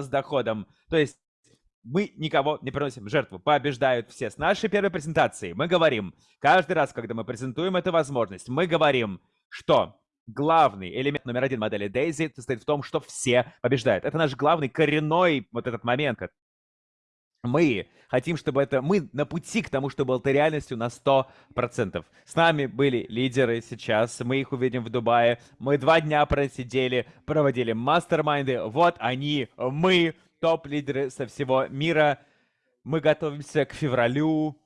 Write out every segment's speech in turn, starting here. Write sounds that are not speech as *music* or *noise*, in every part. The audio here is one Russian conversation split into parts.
с доходом. То есть мы никого не приносим жертву. Побеждают все. С нашей первой презентации мы говорим, каждый раз, когда мы презентуем эту возможность, мы говорим, что главный элемент номер один модели Daisy состоит в том, что все побеждают. Это наш главный коренной вот этот момент. Мы хотим, чтобы это... Мы на пути к тому, чтобы это реальностью на 100%. С нами были лидеры сейчас, мы их увидим в Дубае. Мы два дня просидели, проводили мастер-майнды. Вот они, мы, топ-лидеры со всего мира. Мы готовимся к февралю.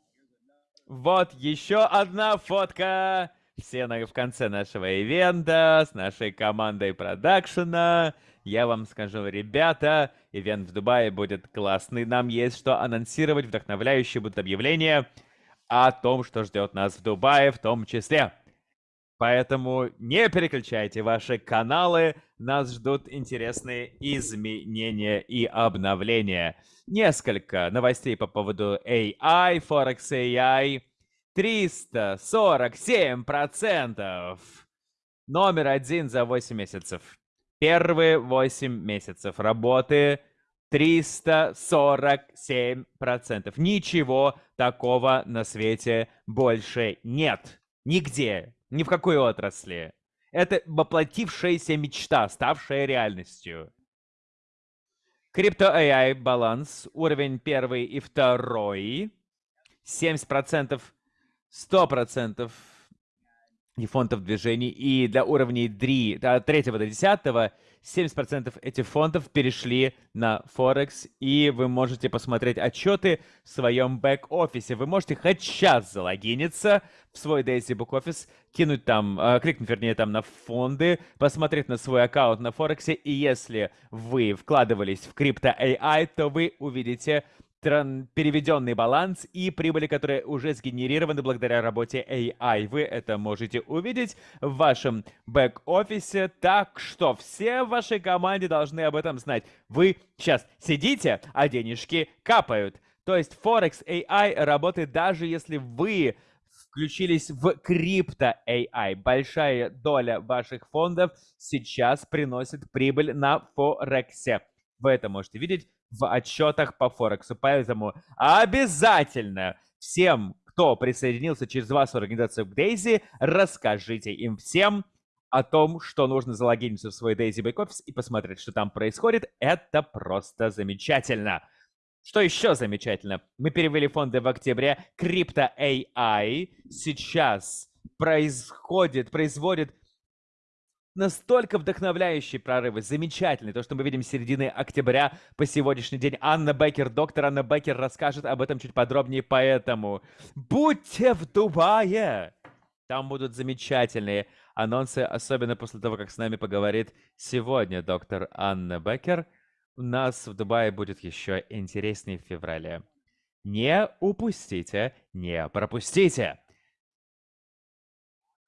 Вот еще одна фотка. Все в конце нашего ивента с нашей командой продакшена. Я вам скажу, ребята, ивент в Дубае будет классный. Нам есть что анонсировать, вдохновляющие будут объявления о том, что ждет нас в Дубае в том числе. Поэтому не переключайте ваши каналы, нас ждут интересные изменения и обновления. Несколько новостей по поводу AI, Forex AI. 347%. Номер один за 8 месяцев. Первые 8 месяцев работы 347%. Ничего такого на свете больше нет. Нигде. Ни в какой отрасли. Это воплотившаяся мечта, ставшая реальностью. Крипто AI баланс, уровень первый и второй. 70%, 100% и фондов движений. И для уровней 3, от 3 до 10 70% этих фондов перешли на Форекс, и вы можете посмотреть отчеты в своем бэк-офисе. Вы можете хоть сейчас залогиниться в свой Daisy Book Office, кинуть там, э, кликнуть, вернее, там на фонды, посмотреть на свой аккаунт на Форексе, и если вы вкладывались в крипто AI, то вы увидите переведенный баланс и прибыли, которые уже сгенерированы благодаря работе AI. Вы это можете увидеть в вашем бэк-офисе, так что все в вашей команде должны об этом знать. Вы сейчас сидите, а денежки капают. То есть Forex AI работает даже если вы включились в крипто AI. Большая доля ваших фондов сейчас приносит прибыль на Форексе. Вы это можете видеть в отчетах по Форексу. Поэтому обязательно всем, кто присоединился через вашу организацию к Дейзи, расскажите им всем о том, что нужно залогиниться в свой Back Office и посмотреть, что там происходит. Это просто замечательно. Что еще замечательно? Мы перевели фонды в октябре. Крипто AI сейчас происходит, производит настолько вдохновляющие прорывы, замечательные. То, что мы видим с середины октября по сегодняшний день. Анна Беккер, доктор Анна Беккер расскажет об этом чуть подробнее, поэтому будьте в Дубае! Там будут замечательные анонсы, особенно после того, как с нами поговорит сегодня доктор Анна Беккер. У нас в Дубае будет еще интереснее в феврале. Не упустите, не пропустите!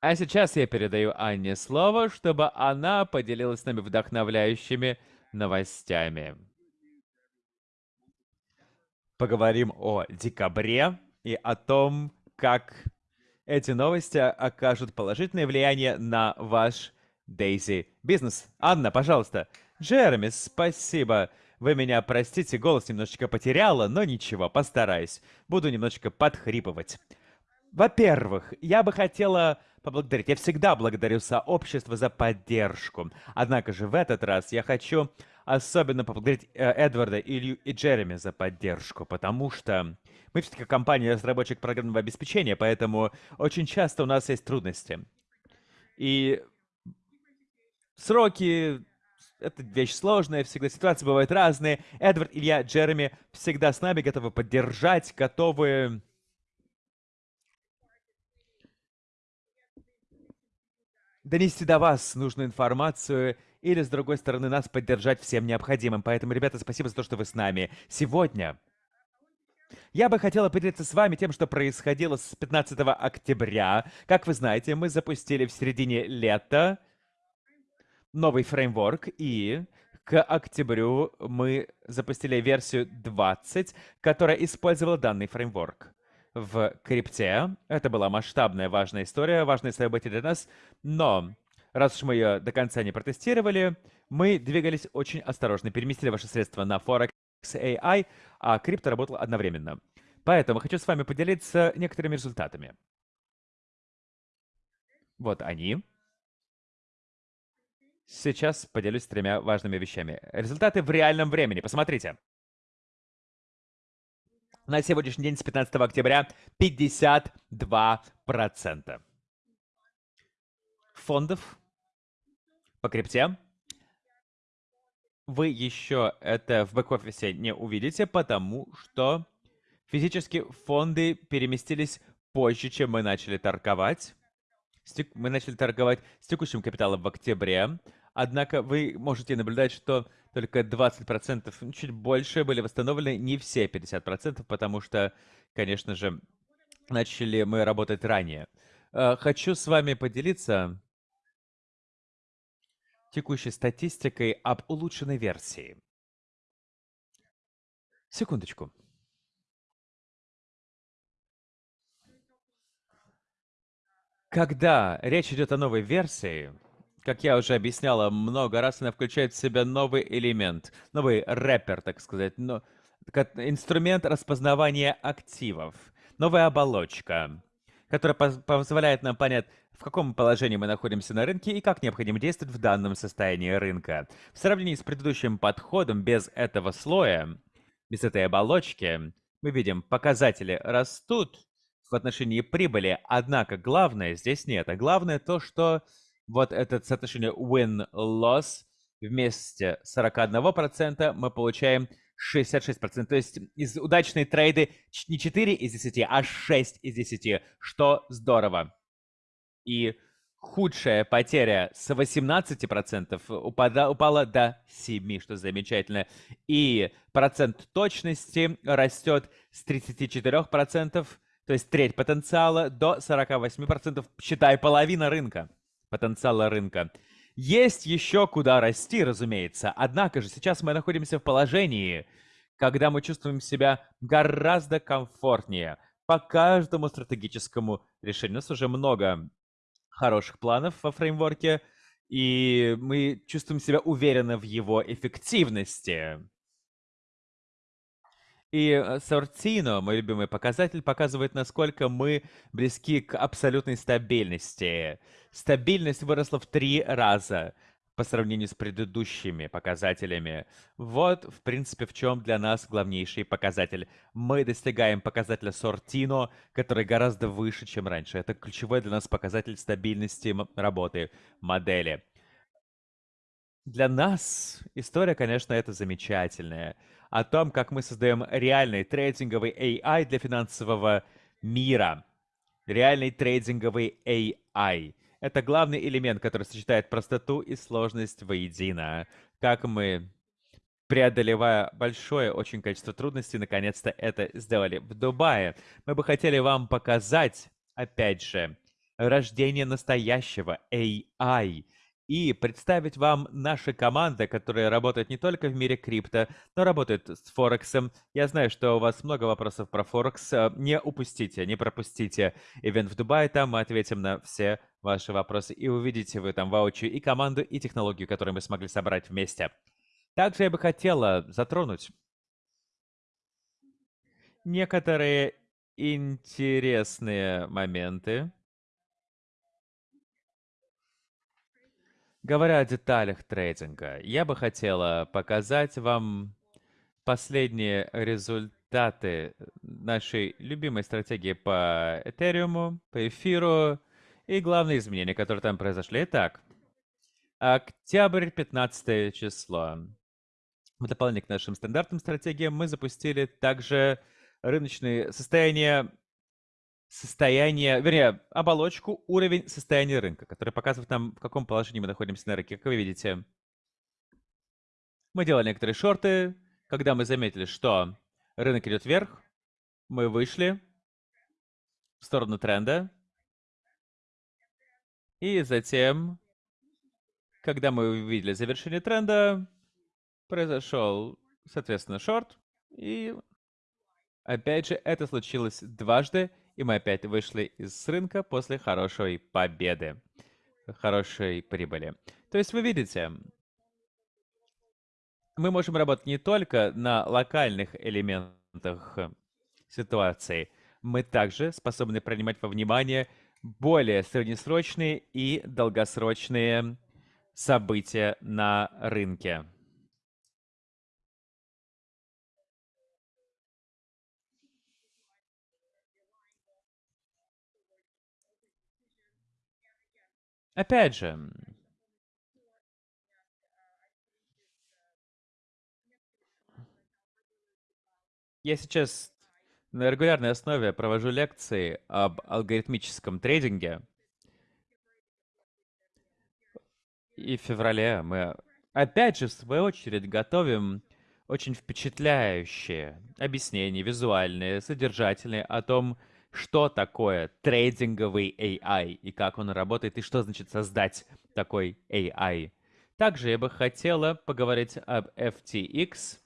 А сейчас я передаю Анне слово, чтобы она поделилась с нами вдохновляющими новостями. Поговорим о декабре и о том, как эти новости окажут положительное влияние на ваш Дейзи бизнес. Анна, пожалуйста. Джереми, спасибо. Вы меня простите, голос немножечко потеряла, но ничего, постараюсь. Буду немножечко подхрипывать. Во-первых, я бы хотела поблагодарить. Я всегда благодарю сообщество за поддержку. Однако же в этот раз я хочу особенно поблагодарить э, Эдварда, Илью и Джереми за поддержку, потому что мы все-таки компания разработчик программного обеспечения, поэтому очень часто у нас есть трудности. И сроки это вещь сложная, всегда ситуации бывают разные. Эдвард, Илья, Джереми всегда с нами готовы поддержать, готовы донести до вас нужную информацию или, с другой стороны, нас поддержать всем необходимым. Поэтому, ребята, спасибо за то, что вы с нами. Сегодня я бы хотела поделиться с вами тем, что происходило с 15 октября. Как вы знаете, мы запустили в середине лета новый фреймворк, и к октябрю мы запустили версию 20, которая использовала данный фреймворк в крипте. Это была масштабная важная история, важное событие для нас. Но раз уж мы ее до конца не протестировали, мы двигались очень осторожно, переместили ваши средства на Forex AI, а крипто работал одновременно. Поэтому хочу с вами поделиться некоторыми результатами. Вот они. Сейчас поделюсь тремя важными вещами. Результаты в реальном времени. Посмотрите. На сегодняшний день, с 15 октября, 52% фондов по крипте. Вы еще это в бэк-офисе не увидите, потому что физически фонды переместились позже, чем мы начали торговать. Мы начали торговать с текущим капиталом в октябре, однако вы можете наблюдать, что только 20%, ну, чуть больше, были восстановлены, не все 50%, потому что, конечно же, начали мы работать ранее. Э, хочу с вами поделиться текущей статистикой об улучшенной версии. Секундочку. Когда речь идет о новой версии, как я уже объясняла много раз, она включает в себя новый элемент, новый рэпер, так сказать, но, инструмент распознавания активов, новая оболочка, которая позволяет нам понять, в каком положении мы находимся на рынке и как необходимо действовать в данном состоянии рынка. В сравнении с предыдущим подходом без этого слоя, без этой оболочки, мы видим, показатели растут в отношении прибыли, однако главное здесь нет. А главное то, что вот это соотношение win-loss вместе 41% мы получаем 66%. То есть из удачной трейды не 4 из 10, а 6 из 10, что здорово. И худшая потеря с 18% упада, упала до 7%, что замечательно. И процент точности растет с 34%, то есть треть потенциала, до 48%, считай, половина рынка, потенциала рынка. Есть еще куда расти, разумеется. Однако же сейчас мы находимся в положении, когда мы чувствуем себя гораздо комфортнее по каждому стратегическому решению. У нас уже много хороших планов во фреймворке, и мы чувствуем себя уверенно в его эффективности. И Sortino, мой любимый показатель, показывает, насколько мы близки к абсолютной стабильности. Стабильность выросла в три раза по сравнению с предыдущими показателями. Вот, в принципе, в чем для нас главнейший показатель. Мы достигаем показателя Сортино, который гораздо выше, чем раньше. Это ключевой для нас показатель стабильности работы модели. Для нас история, конечно, это замечательная. О том, как мы создаем реальный трейдинговый AI для финансового мира. Реальный трейдинговый AI. Это главный элемент, который сочетает простоту и сложность воедино. Как мы, преодолевая большое очень количество трудностей, наконец-то это сделали в Дубае. Мы бы хотели вам показать, опять же, рождение настоящего AI — и представить вам наши команды, которые работают не только в мире крипто, но работают с Форексом. Я знаю, что у вас много вопросов про Форекс. Э, не упустите, не пропустите ивент в Дубае, там мы ответим на все ваши вопросы, и увидите вы там воочию и команду, и технологию, которую мы смогли собрать вместе. Также я бы хотела затронуть некоторые интересные моменты, Говоря о деталях трейдинга, я бы хотела показать вам последние результаты нашей любимой стратегии по Этериуму, по эфиру и главные изменения, которые там произошли. Итак, октябрь 15 число. В дополнение к нашим стандартным стратегиям мы запустили также рыночные состояния состояние, вернее, оболочку, уровень состояния рынка, который показывает нам, в каком положении мы находимся на рынке. Как вы видите, мы делали некоторые шорты. Когда мы заметили, что рынок идет вверх, мы вышли в сторону тренда. И затем, когда мы увидели завершение тренда, произошел, соответственно, шорт. И опять же, это случилось дважды и мы опять вышли из рынка после хорошей победы. хорошей прибыли. То есть вы видите, мы можем работать не только на локальных элементах ситуации, мы также способны принимать во внимание более среднесрочные и долгосрочные события на рынке. Опять же, я сейчас на регулярной основе провожу лекции об алгоритмическом трейдинге. И в феврале мы опять же, в свою очередь, готовим очень впечатляющие объяснения, визуальные, содержательные о том, что такое трейдинговый AI и как он работает, и что значит создать такой AI. Также я бы хотела поговорить об FTX.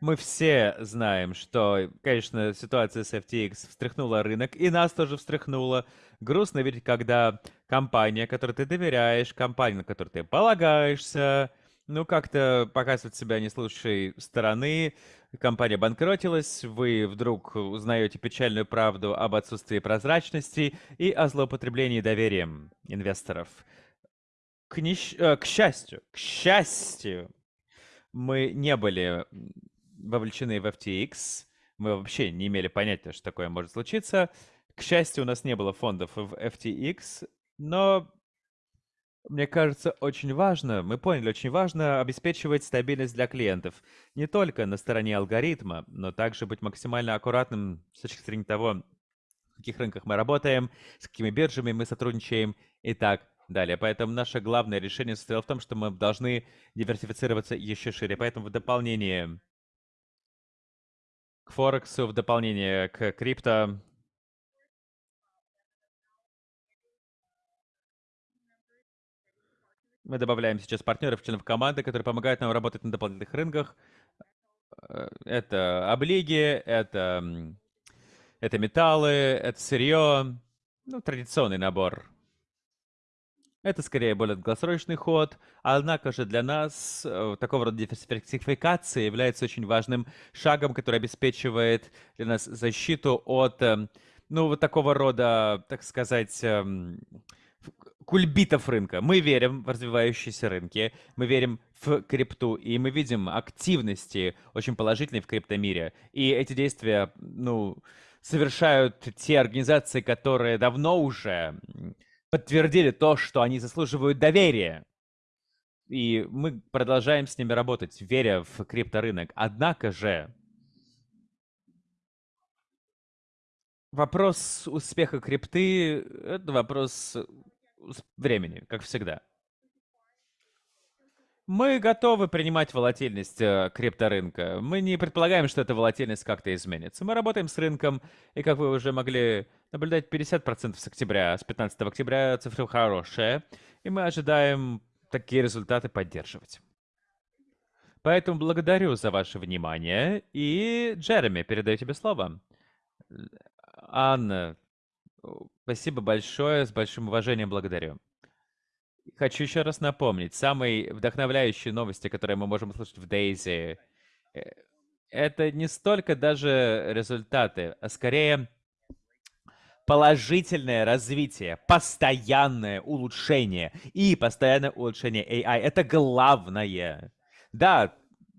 Мы все знаем, что, конечно, ситуация с FTX встряхнула рынок, и нас тоже встряхнула. Грустно видеть, когда компания, которой ты доверяешь, компания, на которую ты полагаешься, ну, как-то показывает себя не с лучшей стороны, компания банкротилась, вы вдруг узнаете печальную правду об отсутствии прозрачности и о злоупотреблении доверием инвесторов. К, нещ... Э, к счастью, к счастью, мы не были вовлечены в FTX, мы вообще не имели понятия, что такое может случиться. К счастью, у нас не было фондов в FTX, но мне кажется, очень важно, мы поняли, очень важно обеспечивать стабильность для клиентов. Не только на стороне алгоритма, но также быть максимально аккуратным с точки зрения того, в каких рынках мы работаем, с какими биржами мы сотрудничаем и так далее. Поэтому наше главное решение состояло в том, что мы должны диверсифицироваться еще шире. Поэтому в дополнение к Форексу, в дополнение к крипто, Мы добавляем сейчас партнеров, членов команды, которые помогают нам работать на дополнительных рынках. Э, это облиги, это, это металлы, это сырье. Ну, традиционный набор. Это скорее более долгосрочный ход, однако же для нас э, такого рода диверсификация является очень важным шагом, который обеспечивает для нас защиту от, эм, ну, вот такого рода, так сказать, эм, кульбитов рынка. Мы верим в развивающиеся рынки, мы верим в крипту, и мы видим активности очень положительные в криптомире. И эти действия, ну, совершают те организации, которые давно уже подтвердили то, что они заслуживают доверия. И мы продолжаем с ними работать, веря в крипторынок. Однако же, вопрос успеха крипты — это вопрос времени, как всегда. Мы готовы принимать волатильность э, крипторынка. Мы не предполагаем, что эта волатильность как-то изменится. Мы работаем с рынком, и как вы уже могли наблюдать, 50% с октября, с 15 октября цифра хорошая, и мы ожидаем такие результаты поддерживать. Поэтому благодарю за ваше внимание, и Джереми, передаю тебе слово. Анна, Спасибо большое, с большим уважением благодарю. Хочу еще раз напомнить, самые вдохновляющие новости, которые мы можем услышать в Дейзи, э, это не столько даже результаты, а скорее положительное развитие, постоянное улучшение и постоянное улучшение AI. Это главное. Да,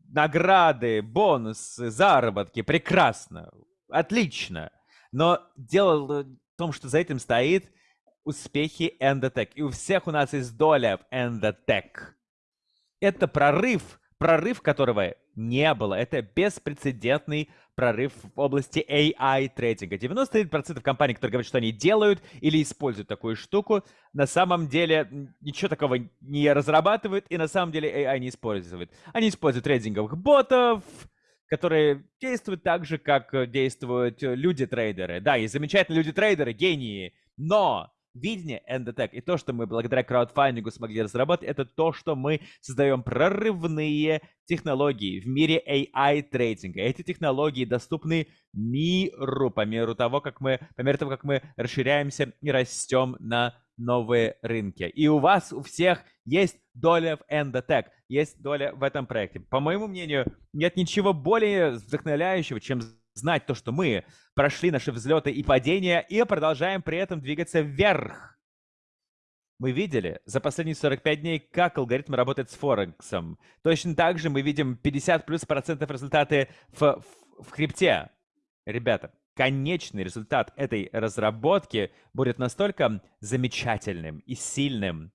награды, бонусы, заработки, прекрасно, отлично. Но дело в том, что за этим стоит успехи Endotech. И у всех у нас есть доля в Endotech. Это прорыв, прорыв которого не было. Это беспрецедентный прорыв в области AI трейдинга. 99% компаний, которые говорят, что они делают или используют такую штуку, на самом деле ничего такого не разрабатывают и на самом деле AI не используют. Они используют трейдинговых ботов, которые действуют так же, как э, действуют э, люди-трейдеры. Да, есть замечательные люди-трейдеры, гении, но видение Endotech и то, что мы благодаря краудфандингу смогли разработать, это то, что мы создаем прорывные технологии в мире AI-трейдинга. Эти технологии доступны миру по мере того, как мы, по мере того, как мы расширяемся и растем на новые рынки. И у вас, у всех есть доля в Endotech, есть доля в этом проекте. По моему мнению, нет ничего более вдохновляющего, чем знать то, что мы прошли наши взлеты и падения и продолжаем при этом двигаться вверх. Мы видели за последние 45 дней, как алгоритм работает с Форексом. Точно так же мы видим 50 плюс процентов результаты в, в, в крипте. Ребята, конечный результат этой разработки будет настолько замечательным и сильным.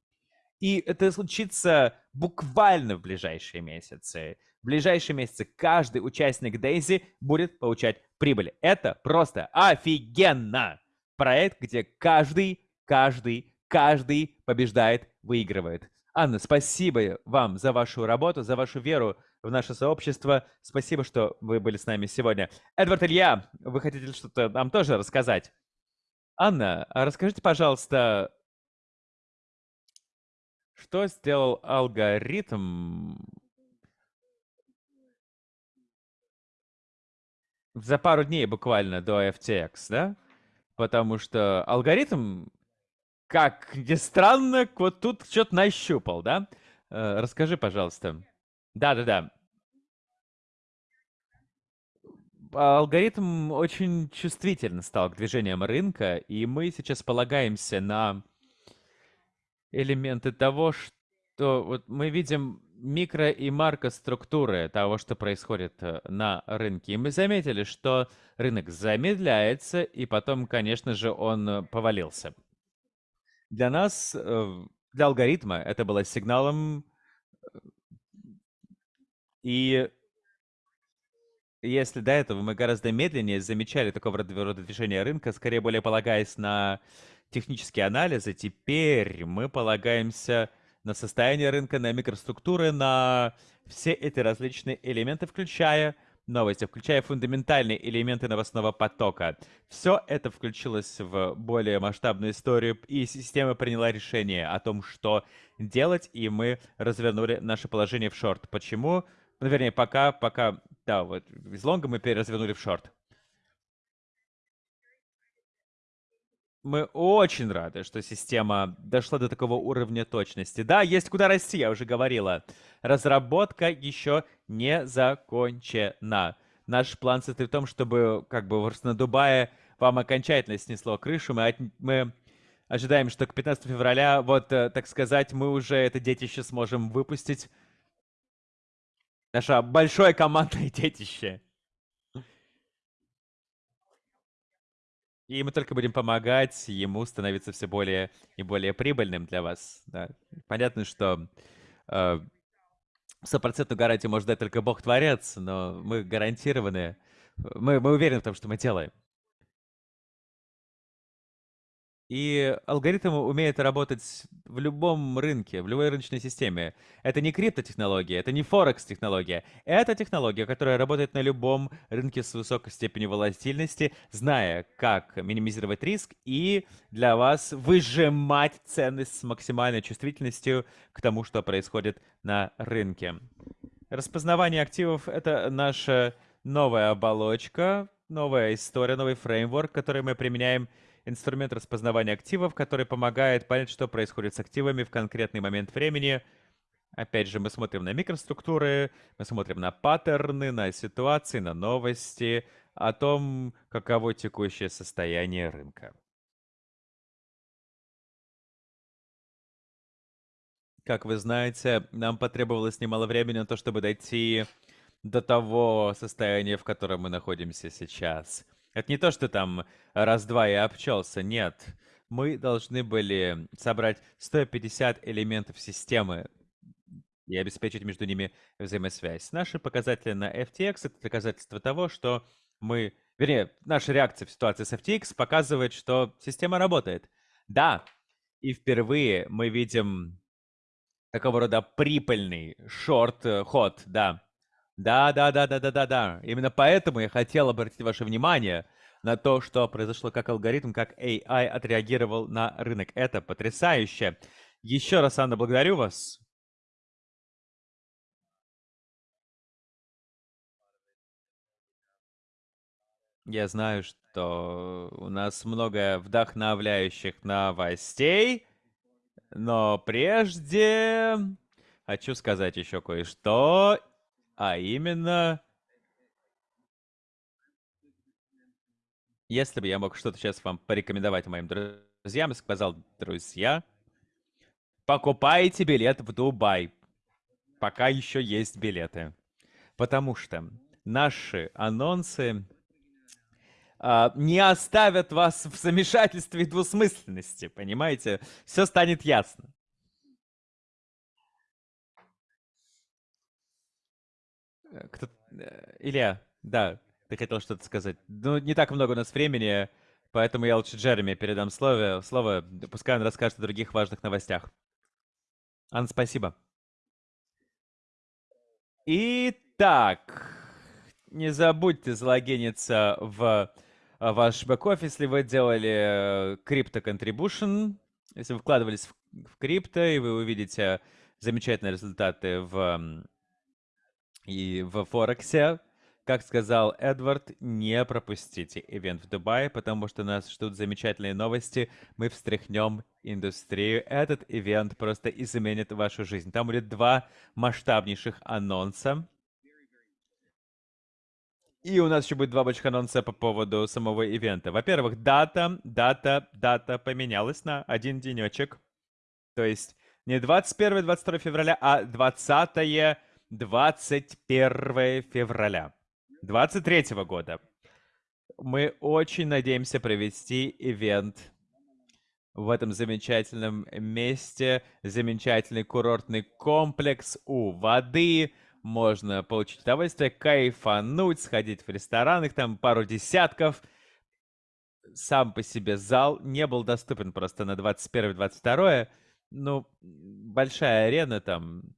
И это случится буквально в ближайшие месяцы. В ближайшие месяцы каждый участник Дейзи будет получать прибыль. Это просто офигенно! Проект, где каждый, каждый, каждый побеждает, выигрывает. Анна, спасибо вам за вашу работу, за вашу веру в наше сообщество. Спасибо, что вы были с нами сегодня. Эдвард Илья, вы хотите что-то нам тоже рассказать? Анна, а расскажите, пожалуйста, что сделал алгоритм за пару дней буквально до FTX, да? Потому что алгоритм, как ни странно, вот тут что-то нащупал, да? Э, расскажи, пожалуйста. Да-да-да. Алгоритм очень чувствительно стал к движениям рынка, и мы сейчас полагаемся на элементы того, что вот мы видим микро- и макроструктуры того, что происходит э, на рынке. И мы заметили, что рынок замедляется, и потом, конечно же, он э, повалился. Для нас, э, для алгоритма, это было сигналом, и если до этого мы гораздо медленнее замечали такого рода движения рынка, скорее более полагаясь на технические анализы, теперь мы полагаемся на состояние рынка, на микроструктуры, на все эти различные элементы, включая новости, включая фундаментальные элементы новостного потока. Все это включилось в более масштабную историю, и система приняла решение о том, что делать, и мы развернули наше положение в шорт. Почему? Ну, вернее, пока, пока, да, вот из лонга мы переразвернули в шорт. Мы очень рады, что система дошла до такого уровня точности. Да, есть куда расти, я уже говорила. Разработка еще не закончена. Наш план состоит в том, чтобы как бы на Дубае вам окончательно снесло крышу. Мы, от... мы ожидаем, что к 15 февраля, вот, э, так сказать, мы уже это детище сможем выпустить. Наше большое командное *laughs* детище. И мы только будем помогать ему становиться все более и более прибыльным для вас. Да. Понятно, что э, стопроцентную гарантию может дать только Бог-творец, но мы гарантированы, мы, мы уверены в том, что мы делаем. И алгоритм умеет работать в любом рынке, в любой рыночной системе. Это не криптотехнология, это не форекс-технология. Это технология, которая работает на любом рынке с высокой степенью волатильности, зная, как минимизировать риск и для вас выжимать ценность с максимальной чувствительностью к тому, что происходит на рынке. Распознавание активов — это наша новая оболочка, новая история, новый фреймворк, который мы применяем инструмент распознавания активов, который помогает понять, что происходит с активами в конкретный момент времени. Опять же, мы смотрим на микроструктуры, мы смотрим на паттерны, на ситуации, на новости, о том, каково текущее состояние рынка. Как вы знаете, нам потребовалось немало времени на то, чтобы дойти до того состояния, в котором мы находимся сейчас. Это не то, что там раз-два и обчелся, нет. Мы должны были собрать 150 элементов системы и обеспечить между ними взаимосвязь. Наши показатели на FTX — это доказательство того, что мы... Вернее, наша реакция в ситуации с FTX показывает, что система работает. Да, и впервые мы видим такого рода прибыльный шорт-ход, да. Да, да, да, да, да, да, да. Именно поэтому я хотел обратить ваше внимание на то, что произошло, как алгоритм, как AI отреагировал на рынок. Это потрясающе. Еще раз, Анна, благодарю вас. Я знаю, что у нас много вдохновляющих новостей. Но прежде хочу сказать еще кое-что, а именно... Если бы я мог что-то сейчас вам порекомендовать моим друзьям, сказал, друзья, покупайте билет в Дубай, пока еще есть билеты. Потому что наши анонсы а, не оставят вас в замешательстве и двусмысленности, понимаете? Все станет ясно. Кто... Э, Илья, да, ты хотел что-то сказать. Ну, не так много у нас времени, поэтому я лучше Джереми передам слово, слово пускай он расскажет о других важных новостях. Анна, спасибо. Итак, не забудьте залогиниться в а, ваш бэк-офис, если вы делали крипто э, contribution, если вы вкладывались в крипто, и вы увидите замечательные результаты в, и в Форексе, как сказал Эдвард, не пропустите ивент в Дубае, потому что нас ждут замечательные новости. Мы встряхнем индустрию. Этот ивент просто изменит вашу жизнь. Там будет два масштабнейших анонса. И у нас еще будет два больших анонса по поводу самого ивента. Во-первых, дата, дата, дата поменялась на один денечек. То есть не 21-22 февраля, а 20-21 февраля 23 года. Мы очень надеемся провести ивент в этом замечательном месте. Замечательный курортный комплекс у воды – можно получить удовольствие, кайфануть, сходить в ресторан, их там пару десятков. Сам по себе зал не был доступен просто на 21-22. Ну, большая арена там.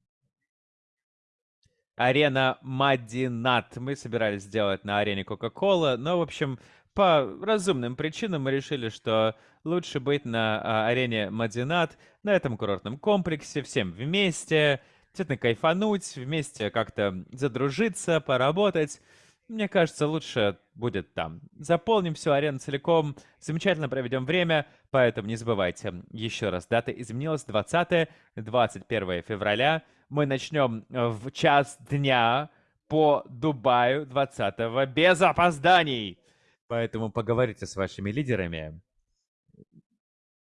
Арена Мадинат. Мы собирались сделать на арене Кока-Кола, но, в общем, по разумным причинам мы решили, что лучше быть на а, арене Мадинат, на этом курортном комплексе, всем вместе, действительно кайфануть, вместе как-то задружиться, поработать. Мне кажется, лучше будет там. Заполним всю арену целиком, замечательно проведем время, поэтому не забывайте. Еще раз, дата изменилась 20-21 февраля. Мы начнем в час дня по Дубаю 20 без опозданий. Поэтому поговорите с вашими лидерами.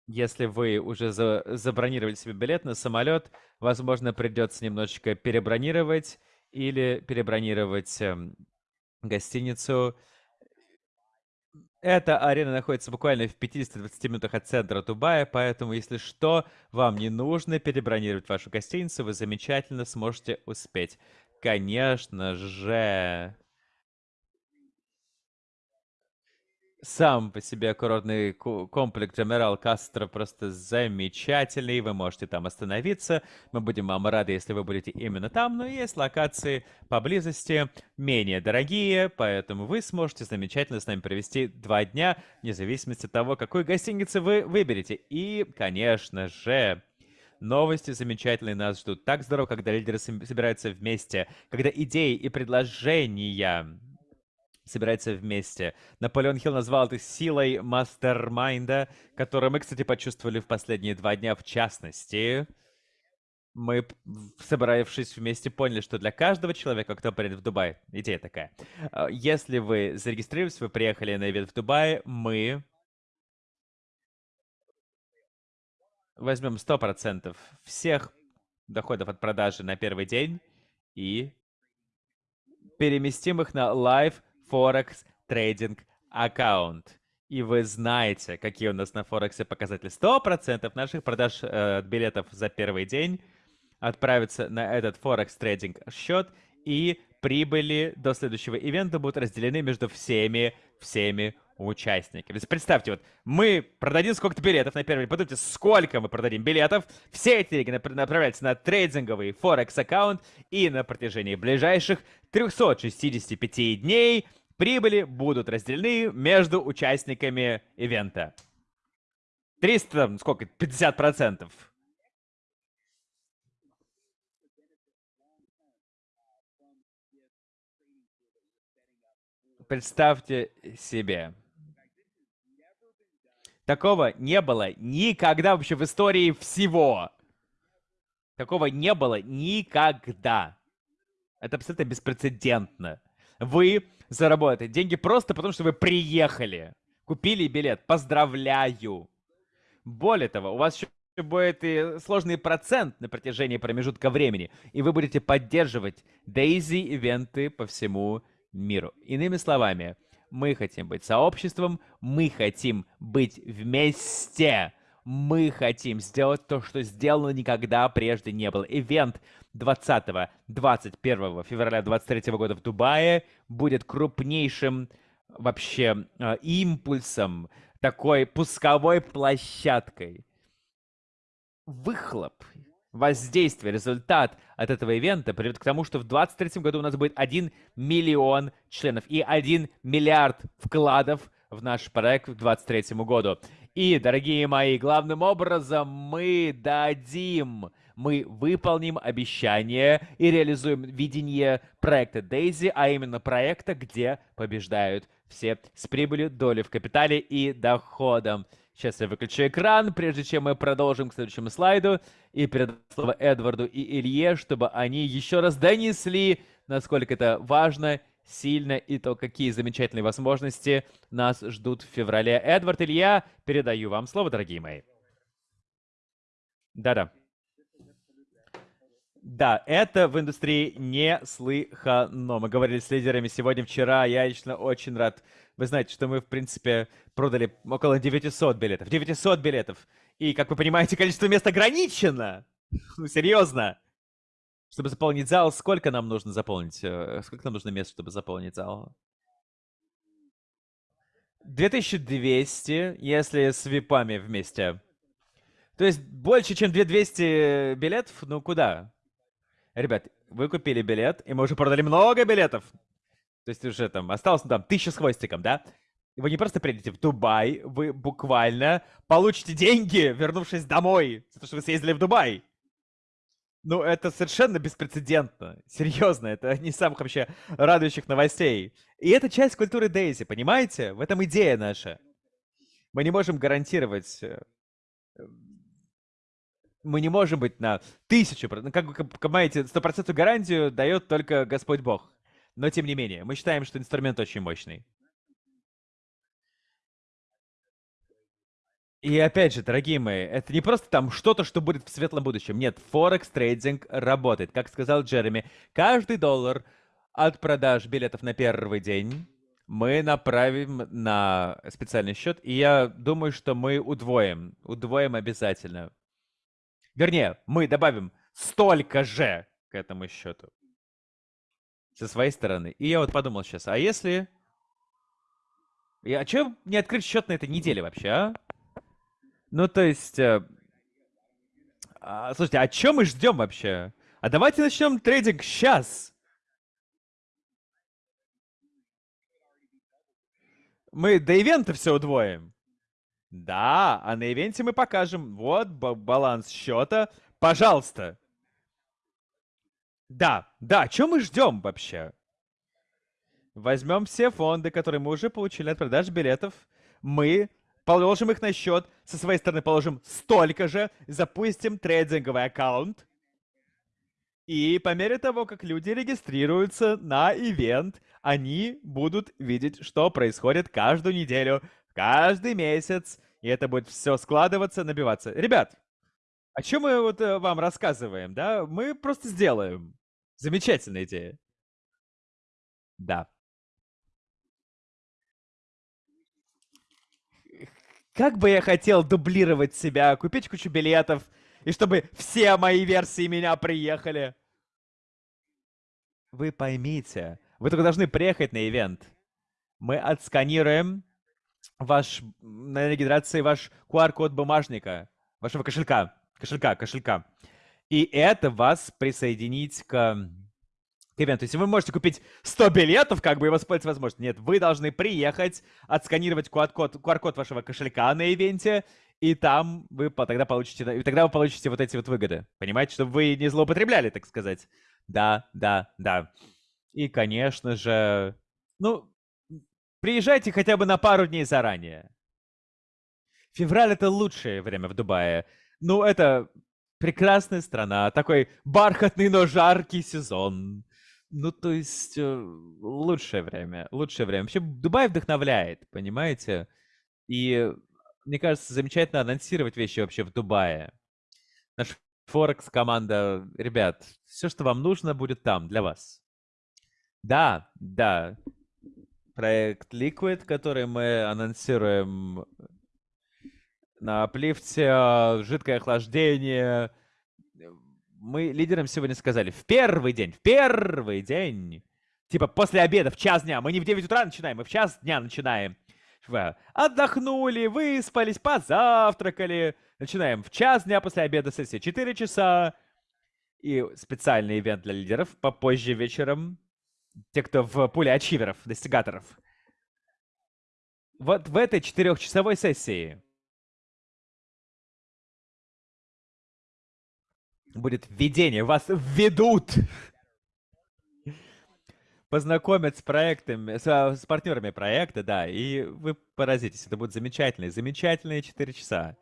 Если вы уже за забронировали себе билет на самолет, возможно, придется немножечко перебронировать или перебронировать э, гостиницу. Эта арена находится буквально в 50-20 минутах от центра Дубая, поэтому, если что, вам не нужно перебронировать вашу гостиницу, вы замечательно сможете успеть. Конечно же. Сам по себе курортный комплекс Джамерал Кастро просто замечательный. Вы можете там остановиться. Мы будем вам рады, если вы будете именно там. Но есть локации поблизости, менее дорогие, поэтому вы сможете замечательно с нами провести два дня, вне зависимости от того, какой гостиницы вы выберете. И, конечно же, Новости замечательные нас ждут. Так здорово, когда лидеры собираются вместе, когда идеи и предложения собирается вместе. Наполеон Хилл назвал это силой мастермайнда, которую мы, кстати, почувствовали в последние два дня в частности. Мы, собравшись вместе, поняли, что для каждого человека, кто приедет в Дубай, идея такая. А, если вы зарегистрировались, вы приехали на ивент в Дубае, мы возьмем 100% всех доходов от продажи на первый день и переместим их на Live Форекс трейдинг аккаунт. И вы знаете, какие у нас на Форексе показатели. 100% наших продаж э, билетов за первый день отправятся на этот Форекс трейдинг счет, и прибыли до следующего ивента будут разделены между всеми, всеми участниками. Представьте, вот мы продадим сколько-то билетов на первый, подумайте, сколько мы продадим билетов, все эти деньги направляются на трейдинговый Форекс аккаунт, и на протяжении ближайших 365 дней Прибыли будут разделены между участниками ивента. 300, сколько, 50 процентов. Представьте себе. Такого не было никогда вообще в истории всего. Такого не было никогда. Это абсолютно беспрецедентно. Вы заработаете деньги просто потому, что вы приехали. Купили билет. Поздравляю. Более того, у вас еще будет и сложный процент на протяжении промежутка времени. И вы будете поддерживать Дейзи-ивенты по всему миру. Иными словами, мы хотим быть сообществом, мы хотим быть вместе. Мы хотим сделать то, что сделано никогда прежде не было. Ивент 20-21 февраля 2023 года в Дубае будет крупнейшим вообще э, импульсом, такой пусковой площадкой. Выхлоп, воздействие, результат от этого ивента приведет к тому, что в 2023 году у нас будет 1 миллион членов и 1 миллиард вкладов в наш проект к 2023 году. И, дорогие мои, главным образом мы дадим, мы выполним обещание и реализуем видение проекта Daisy, а именно проекта, где побеждают все с прибылью, долей в капитале и доходом. Сейчас я выключу экран, прежде чем мы продолжим к следующему слайду. И передам слово Эдварду и Илье, чтобы они еще раз донесли, насколько это важно, сильно и то, какие замечательные возможности нас ждут в феврале. Эдвард, Илья, передаю вам слово, дорогие мои. Да-да. Да, это в индустрии не слыхано. Мы говорили с лидерами сегодня, вчера. Я лично очень рад. Вы знаете, что мы, в принципе, продали около 900 билетов. 900 билетов. И, как вы понимаете, количество мест ограничено. Ну, серьезно. Чтобы заполнить зал, сколько нам нужно заполнить? Э, сколько нам нужно мест, чтобы заполнить зал? 2200, если с випами вместе. То есть больше, чем 2200 билетов? Ну, куда? Ребят, вы купили билет, и мы уже продали много билетов. То есть уже там осталось, ну, там, тысяча с хвостиком, да? Вы не просто приедете в Дубай, вы буквально получите деньги, вернувшись домой, за то, что вы съездили в Дубай. Ну, это совершенно беспрецедентно. Серьезно, это не самых вообще радующих новостей. И это часть культуры Дейзи, понимаете? В этом идея наша. Мы не можем гарантировать э, мы не можем быть на тысячу, ну, как вы понимаете, стопроцентную гарантию дает только Господь Бог. Но тем не менее, мы считаем, что инструмент очень мощный. И опять же, дорогие мои, это не просто там что-то, что будет в светлом будущем. Нет, Форекс трейдинг работает. Как сказал Джереми, каждый доллар от продаж билетов на первый день мы направим на специальный счет. И я думаю, что мы удвоим. Удвоим обязательно. Вернее, мы добавим столько же к этому счету. Со своей стороны. И я вот подумал сейчас, а если... А что не открыть счет на этой неделе вообще, а? Ну, то есть... Э... А, слушайте, а что мы ждем вообще? А давайте начнем трейдинг сейчас. Мы до ивента все удвоим. Да, а на ивенте мы покажем. Вот баланс счета. Пожалуйста. Да, да, что мы ждем вообще? Возьмем все фонды, которые мы уже получили от продаж билетов. Мы положим их на счет. Со своей стороны положим столько же. Запустим трейдинговый аккаунт. И по мере того, как люди регистрируются на ивент, они будут видеть, что происходит каждую неделю каждый месяц, и это будет все складываться, набиваться. Ребят, о чем мы вот э, вам рассказываем, да? Мы просто сделаем. Замечательная идея. Да. Как бы я хотел дублировать себя, купить кучу билетов, и чтобы все мои версии меня приехали. Вы поймите, вы только должны приехать на ивент. Мы отсканируем ваш, на регистрации ваш QR-код бумажника, вашего кошелька, кошелька, кошелька. И это вас присоединить к, к ивенту. Если вы можете купить 100 билетов, как бы и воспользоваться возможностью. Нет, вы должны приехать, отсканировать QR-код QR вашего кошелька на ивенте, и там вы тогда получите, и тогда вы получите вот эти вот выгоды. Понимаете, чтобы вы не злоупотребляли, так сказать. Да, да, да. И, конечно же, ну, Приезжайте хотя бы на пару дней заранее. Февраль — это лучшее время в Дубае. Ну, это прекрасная страна, такой бархатный, но жаркий сезон. Ну, то есть, э, лучшее время, лучшее время. Вообще, Дубай вдохновляет, понимаете? И мне кажется, замечательно анонсировать вещи вообще в Дубае. Наша Форекс команда, ребят, все, что вам нужно, будет там для вас. Да, да. Проект Liquid, который мы анонсируем на плифте, жидкое охлаждение. Мы лидерам сегодня сказали, в первый день, в первый день, типа после обеда, в час дня, мы не в 9 утра начинаем, мы в час дня начинаем. Отдохнули, выспались, позавтракали. Начинаем в час дня после обеда сессии, 4 часа. И специальный ивент для лидеров попозже вечером. Те, кто в пуле ачиверов, достигаторов. Вот в этой четырехчасовой сессии будет введение. Вас введут познакомят с проектами, с, а, с партнерами проекта, да, и вы поразитесь. Это будут замечательные, замечательные 4 часа.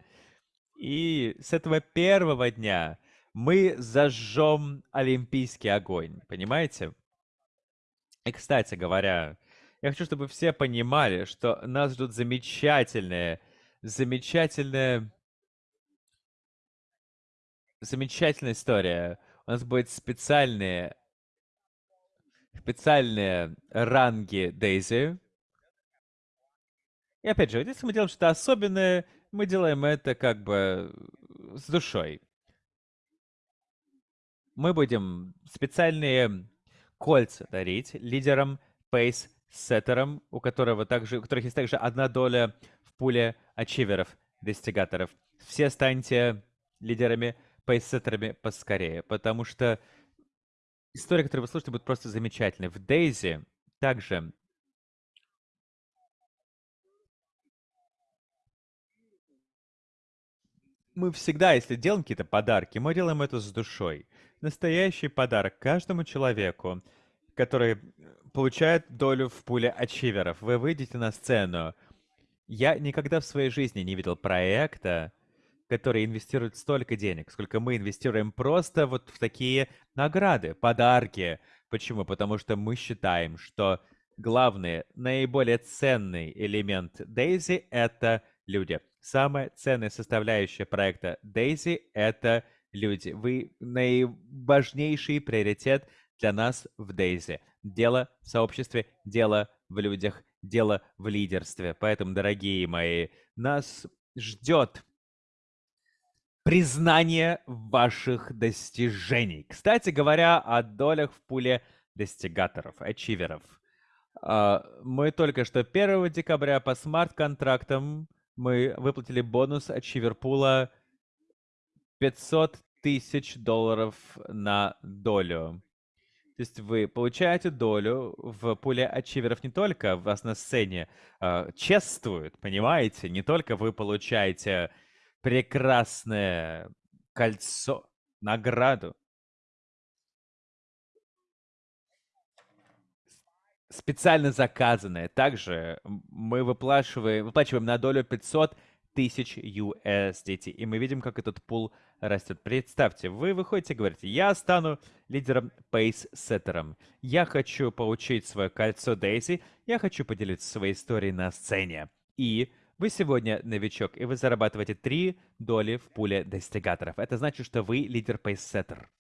И с этого первого дня мы зажжем олимпийский огонь, понимаете? И, кстати говоря, я хочу, чтобы все понимали, что нас ждут замечательные, замечательные, замечательная история. У нас будет специальные специальные ранги Дейзи. И опять же, если мы делаем что-то особенное, мы делаем это как бы с душой. Мы будем специальные кольца дарить лидерам, пейс-сеттерам, у, которого также, у которых есть также одна доля в пуле ачиверов, достигаторов. Все станьте лидерами, пейс-сеттерами поскорее, потому что история, которую вы слушаете, будет просто замечательной. В Дейзи также мы всегда, если делаем какие-то подарки, мы делаем это с душой. Настоящий подарок каждому человеку, который получает долю в пуле ачиверов. Вы выйдете на сцену. Я никогда в своей жизни не видел проекта, которые инвестируют столько денег, сколько мы инвестируем просто вот в такие награды, подарки. Почему? Потому что мы считаем, что главный, наиболее ценный элемент Daisy — это люди. Самая ценная составляющая проекта Daisy — это люди. Вы наиважнейший приоритет для нас в Daisy. Дело в сообществе, дело в людях, дело в лидерстве. Поэтому, дорогие мои, нас ждет признание ваших достижений. Кстати говоря, о долях в пуле достигаторов, ачиверов. А, мы только что 1 декабря по смарт-контрактам мы выплатили бонус ачиверпула 500 тысяч долларов на долю. То есть вы получаете долю в пуле ачиверов не только вас на сцене э, чествуют, понимаете? Не только вы получаете прекрасное кольцо, награду. Специально заказанное. Также мы выплачиваем, выплачиваем на долю 500 тысяч USDT. И мы видим, как этот пул растет. Представьте, вы выходите и говорите, я стану лидером пейс-сеттером. Я хочу получить свое кольцо Дейзи. Я хочу поделиться своей историей на сцене. И вы сегодня новичок, и вы зарабатываете 3 доли в пуле достигаторов. Это значит, что вы лидер пейсеттер.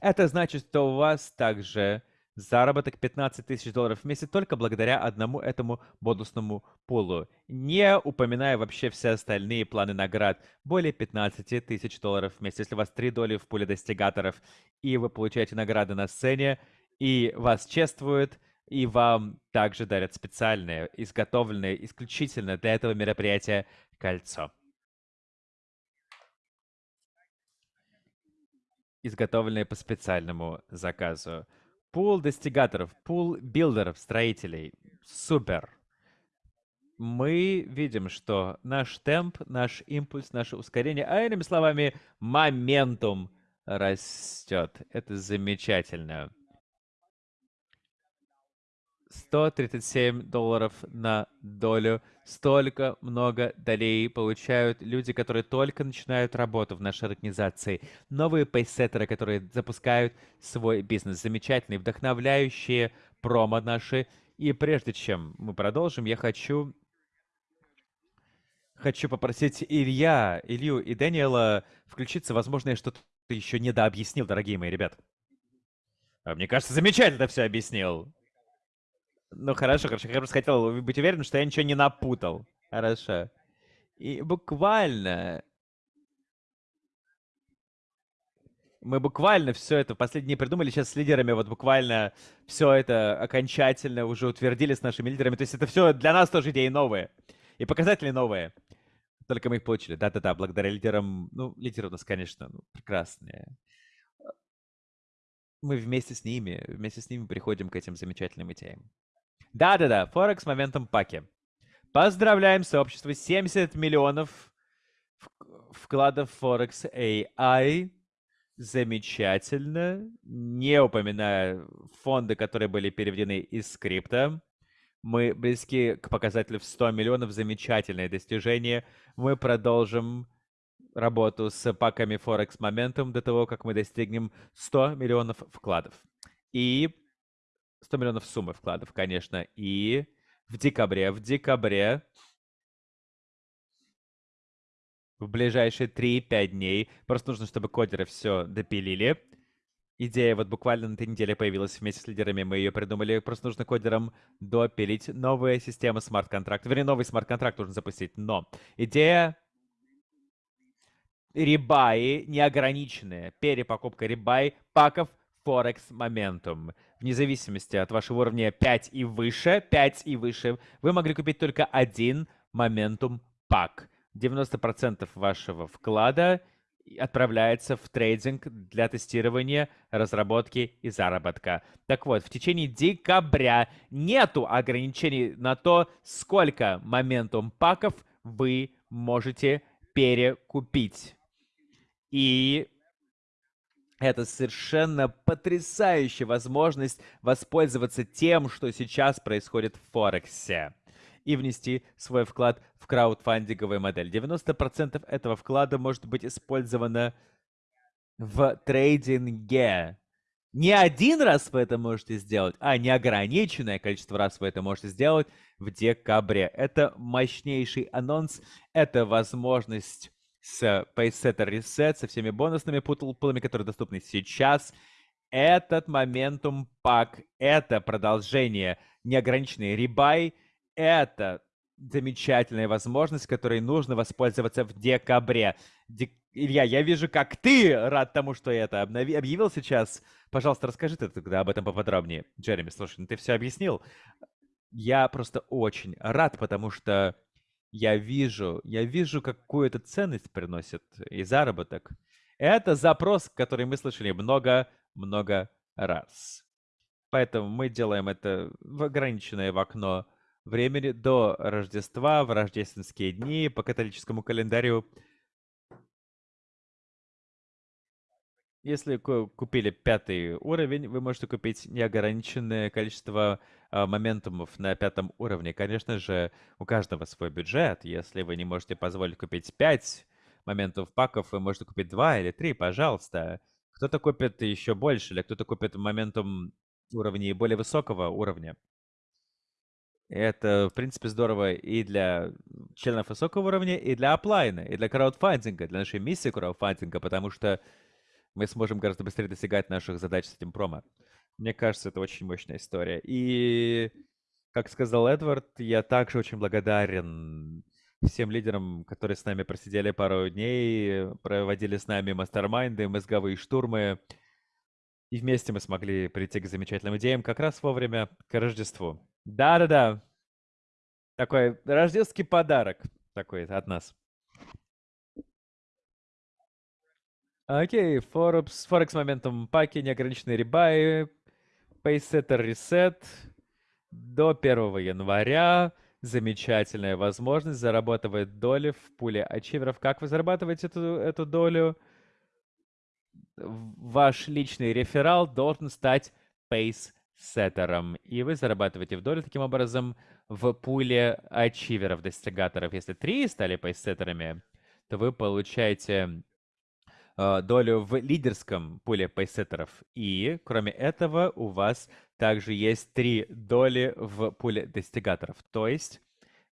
Это значит, что у вас также заработок 15 тысяч долларов в месяц только благодаря одному этому бонусному пулу, не упоминая вообще все остальные планы наград. Более 15 тысяч долларов в месяц. Если у вас 3 доли в пуле достигаторов, и вы получаете награды на сцене, и вас чествуют, и вам также дарят специальное, изготовленное исключительно для этого мероприятия кольцо. Изготовленное по специальному заказу. Пул достигаторов, пул билдеров, строителей. Супер. Мы видим, что наш темп, наш импульс, наше ускорение, а иными словами, моментум растет. Это замечательно. 137 долларов на долю. Столько много долей получают люди, которые только начинают работу в нашей организации. Новые пейсеттеры, которые запускают свой бизнес. Замечательные, вдохновляющие промо наши. И прежде чем мы продолжим, я хочу хочу попросить Илья, Илью и Дэниела включиться. Возможно, я что-то еще недообъяснил, дорогие мои ребят. А мне кажется, замечательно все объяснил. Ну, хорошо, хорошо. Я просто хотел быть уверен, что я ничего не напутал. Хорошо. И буквально... Мы буквально все это последние дни придумали. Сейчас с лидерами вот буквально все это окончательно уже утвердили с нашими лидерами. То есть это все для нас тоже идеи новые. И показатели новые. Только мы их получили. Да-да-да, благодаря лидерам. Ну, лидеры у нас, конечно, ну, прекрасные. Мы вместе с ними, вместе с ними приходим к этим замечательным идеям. Да-да-да, Форекс моментом паки. Поздравляем сообщество. 70 миллионов вкладов Форекс AI. Замечательно. Не упоминая фонды, которые были переведены из скрипта. Мы близки к показателю в 100 миллионов. Замечательное достижение. Мы продолжим работу с паками Forex Momentum до того, как мы достигнем 100 миллионов вкладов. И 100 миллионов суммы вкладов, конечно. И в декабре, в декабре, в ближайшие 3-5 дней, просто нужно, чтобы кодеры все допилили. Идея вот буквально на этой неделе появилась вместе с лидерами, мы ее придумали. Просто нужно кодерам допилить новая система смарт-контракта. Вернее, новый смарт-контракт нужно запустить. Но идея ребаи неограниченные. Перепокупка ребай паков Forex Momentum. Вне зависимости от вашего уровня 5 и выше, 5 и выше, вы могли купить только один Momentum пак. 90% вашего вклада отправляется в трейдинг для тестирования, разработки и заработка. Так вот, в течение декабря нету ограничений на то, сколько моментум паков вы можете перекупить. И это совершенно потрясающая возможность воспользоваться тем, что сейчас происходит в Форексе и внести свой вклад в краудфандинговую модель. 90% этого вклада может быть использовано в трейдинге. Не один раз вы это можете сделать, а неограниченное количество раз вы это можете сделать в декабре. Это мощнейший анонс, это возможность с PaySetter Reset, со всеми бонусными пулами, которые доступны сейчас. Этот моментум пак, это продолжение неограниченный ребай, это замечательная возможность, которой нужно воспользоваться в декабре. Дек... Илья, я вижу, как ты рад тому, что я это обнови... объявил сейчас. Пожалуйста, расскажи ты тогда об этом поподробнее. Джереми, слушай, ну ты все объяснил. Я просто очень рад, потому что я вижу, я вижу, какую это ценность приносит и заработок. Это запрос, который мы слышали много-много раз. Поэтому мы делаем это в ограниченное в окно времени до Рождества, в рождественские дни, по католическому календарю. Если купили пятый уровень, вы можете купить неограниченное количество э, моментумов на пятом уровне. Конечно же, у каждого свой бюджет. Если вы не можете позволить купить 5 моментов паков, вы можете купить 2 или 3, пожалуйста. Кто-то купит еще больше, или кто-то купит моментум уровней более высокого уровня. Это, в принципе, здорово и для членов высокого уровня, и для оплайна, и для краудфандинга, для нашей миссии краудфандинга, потому что мы сможем гораздо быстрее достигать наших задач с этим промо. Мне кажется, это очень мощная история. И, как сказал Эдвард, я также очень благодарен всем лидерам, которые с нами просидели пару дней, проводили с нами мастер-майнды, мозговые штурмы. И вместе мы смогли прийти к замечательным идеям как раз вовремя к Рождеству. Да-да-да. Такой рождественский подарок такой от нас. Окей, Forbes, Forex моментом паки, неограниченные ребаи, Paysetter Reset до 1 января. Замечательная возможность зарабатывать доли в пуле ачиверов. Как вы зарабатываете эту, эту долю? Ваш личный реферал должен стать Pace сеттером, и вы зарабатываете в долю таким образом в пуле ачиверов, достигаторов. Если три стали пейсеттерами, то вы получаете долю в лидерском пуле пейсеттеров. И, кроме этого, у вас также есть три доли в пуле достигаторов. То есть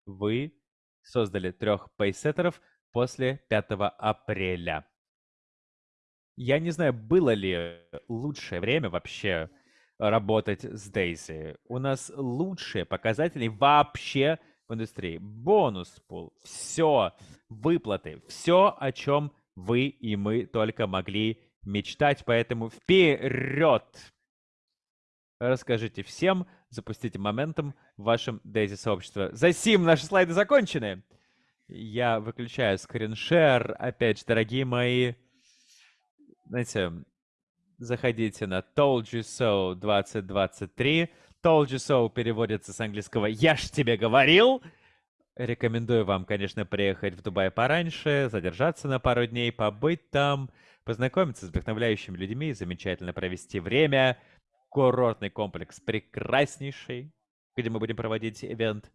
вы создали трех пейсеттеров после 5 апреля. Я не знаю, было ли лучшее время вообще работать с Дейзи. У нас лучшие показатели вообще в индустрии. Бонус пул, все, выплаты, все, о чем вы и мы только могли мечтать. Поэтому вперед! Расскажите всем, запустите моментом в вашем Дейзи сообществе. За сим наши слайды закончены. Я выключаю скриншер. Опять же, дорогие мои, знаете, заходите на Told You So 2023. Told You So переводится с английского «Я ж тебе говорил». Рекомендую вам, конечно, приехать в Дубай пораньше, задержаться на пару дней, побыть там, познакомиться с вдохновляющими людьми, замечательно провести время. Курортный комплекс прекраснейший, где мы будем проводить ивент.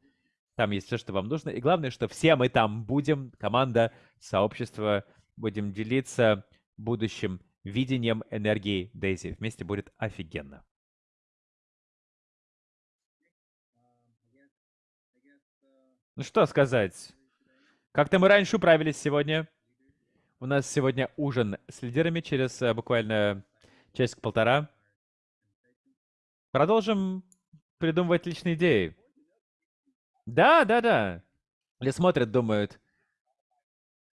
Там есть все, что вам нужно. И главное, что все мы там будем, команда, сообщество, будем делиться будущим видением энергии Дейзи. Вместе будет офигенно. Ну что сказать? Как-то мы раньше управились сегодня. У нас сегодня ужин с лидерами через э, буквально часик-полтора. Продолжим придумывать личные идеи. Да, да, да. Или смотрят, думают,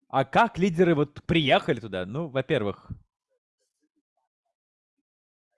а как лидеры вот приехали туда? Ну, во-первых,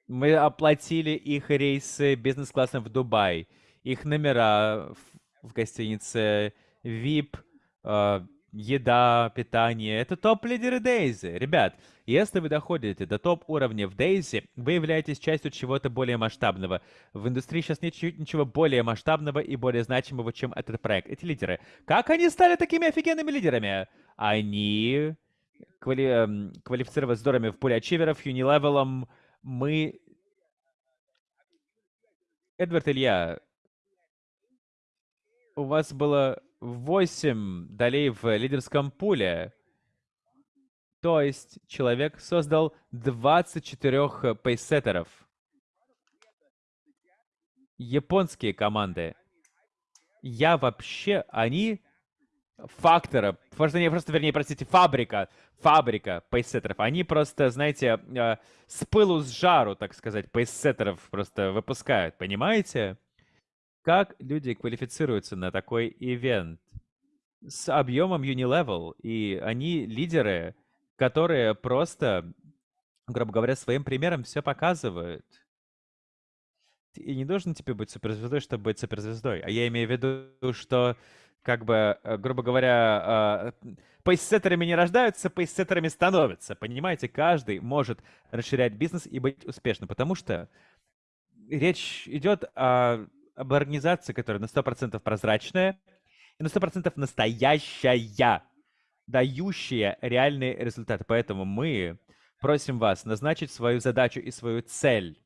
мы оплатили их рейсы бизнес-классом в Дубай, их номера в гостинице, VIP, э, еда, питание. Это топ-лидеры Дейзи. Ребят, если вы доходите до топ-уровня в Дейзи, вы являетесь частью чего-то более масштабного. В индустрии сейчас нет ничего более масштабного и более значимого, чем этот проект. Эти лидеры. Как они стали такими офигенными лидерами? Они квали... Эм, квалифицировались здоровыми в пуле ачиверов, юнилевелом, мы... Эдвард Илья, у вас было 8 долей в лидерском пуле. То есть человек создал 24 пейсеттеров. Японские команды. Я вообще, они фактора, просто, не, просто, вернее, простите, фабрика, фабрика пейсеттеров. Они просто, знаете, э, с пылу с жару, так сказать, пейсеттеров просто выпускают, понимаете? Как люди квалифицируются на такой ивент? С объемом Unilevel, и они лидеры, которые просто, грубо говоря, своим примером все показывают. И не должен тебе быть суперзвездой, чтобы быть суперзвездой. А я имею в виду, что как бы, э, грубо говоря, э, пейсеттерами не рождаются, пейсеттерами становятся. Понимаете, каждый может расширять бизнес и быть успешным, потому что речь идет о, об организации, которая на 100% прозрачная и на 100% настоящая, дающая реальные результаты. Поэтому мы просим вас назначить свою задачу и свою цель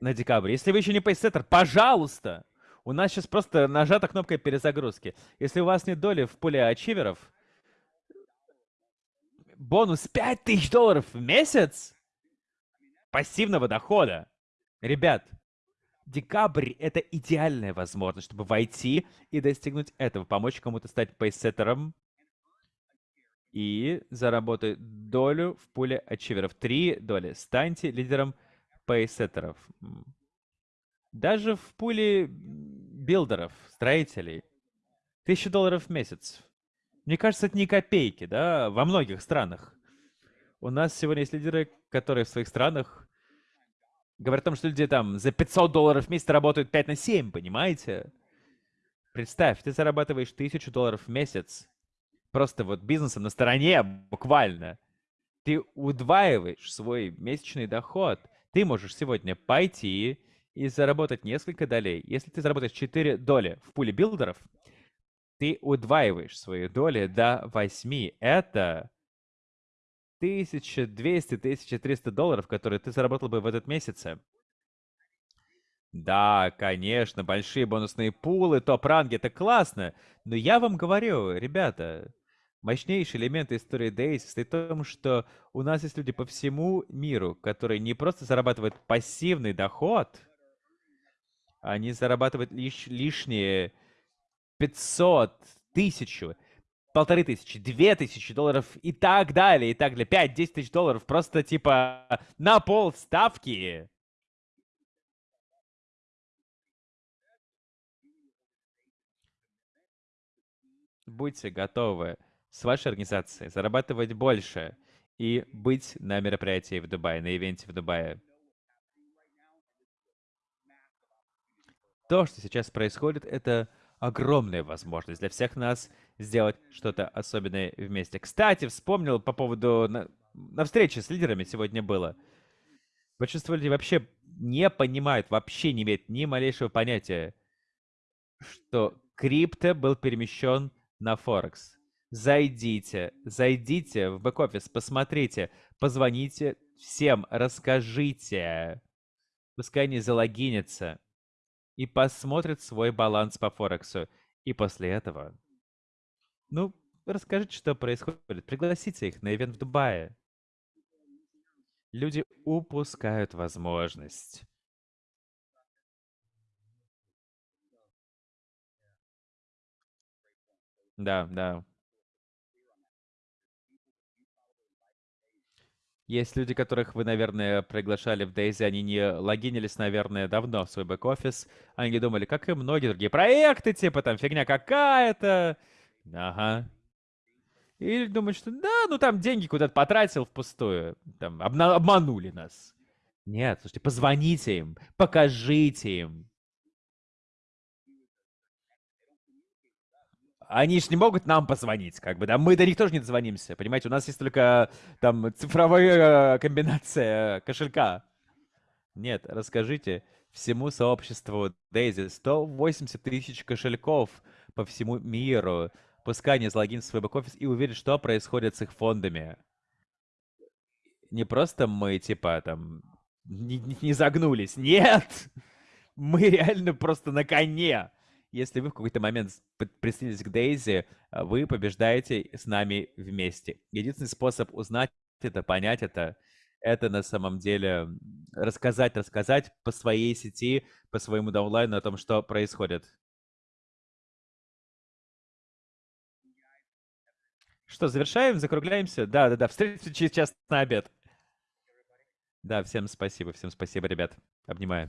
на декабрь. Если вы еще не пейсеттер, пожалуйста, у нас сейчас просто нажата кнопка перезагрузки. Если у вас нет доли в пуле ачиверов, бонус 5000 долларов в месяц пассивного дохода. Ребят, декабрь — это идеальная возможность, чтобы войти и достигнуть этого, помочь кому-то стать пейсеттером и заработать долю в пуле ачиверов. Три доли. Станьте лидером пейсеттеров. Даже в пуле билдеров, строителей, тысяча долларов в месяц. Мне кажется, это не копейки, да, во многих странах. У нас сегодня есть лидеры, которые в своих странах говорят о том, что люди там за 500 долларов в месяц работают 5 на 7, понимаете? Представь, ты зарабатываешь тысячу долларов в месяц. Просто вот бизнесом на стороне, буквально. Ты удваиваешь свой месячный доход. Ты можешь сегодня пойти и заработать несколько долей. Если ты заработаешь 4 доли в пуле билдеров, ты удваиваешь свои доли до 8. Это 1200, 1300 долларов, которые ты заработал бы в этот месяц. Да, конечно, большие бонусные пулы, топ-ранги, это классно. Но я вам говорю, ребята, мощнейший элемент истории Days состоит в том, что у нас есть люди по всему миру, которые не просто зарабатывают пассивный доход, они зарабатывают лишь лишние 500, тысячу, полторы тысячи, две тысячи долларов и так далее, и так далее. Пять-десять тысяч долларов просто типа на пол ставки. Будьте готовы с вашей организацией зарабатывать больше и быть на мероприятии в Дубае, на ивенте в Дубае. То, что сейчас происходит, это огромная возможность для всех нас сделать что-то особенное вместе. Кстати, вспомнил по поводу... На, на встрече с лидерами сегодня было. Большинство людей вообще не понимают, вообще не имеют ни малейшего понятия, что крипто был перемещен на Форекс. Зайдите, зайдите в бэк-офис, посмотрите, позвоните всем, расскажите. Пускай они залогинятся и посмотрят свой баланс по Форексу. И после этого, ну, расскажите, что происходит. Пригласите их на ивент в Дубае. Люди упускают возможность. Да, да. Есть люди, которых вы, наверное, приглашали в Дейзи, они не логинились, наверное, давно в свой бэк-офис. Они думали, как и многие другие проекты, типа там фигня какая-то. Ага. Или думают, что да, ну там деньги куда-то потратил впустую. Там обманули нас. Нет, слушайте, позвоните им, покажите им. они же не могут нам позвонить, как бы, да, мы до них тоже не дозвонимся, понимаете, у нас есть только там цифровая комбинация кошелька. Нет, расскажите всему сообществу Дейзи 180 тысяч кошельков по всему миру. Пускай они залогинят в свой бэк-офис и увидят, что происходит с их фондами. Не просто мы, типа, там, не, не загнулись. Нет! *laughs* Мы реально просто на коне если вы в какой-то момент присоединитесь к Дейзи, а, вы побеждаете с нами вместе. Единственный способ узнать это, понять это, это на самом деле рассказать, рассказать по своей сети, по своему даунлайну о том, что происходит. Что, завершаем, закругляемся? Да, да, да. Встретимся через час на обед. Да, всем спасибо, всем спасибо, ребят. Обнимаю.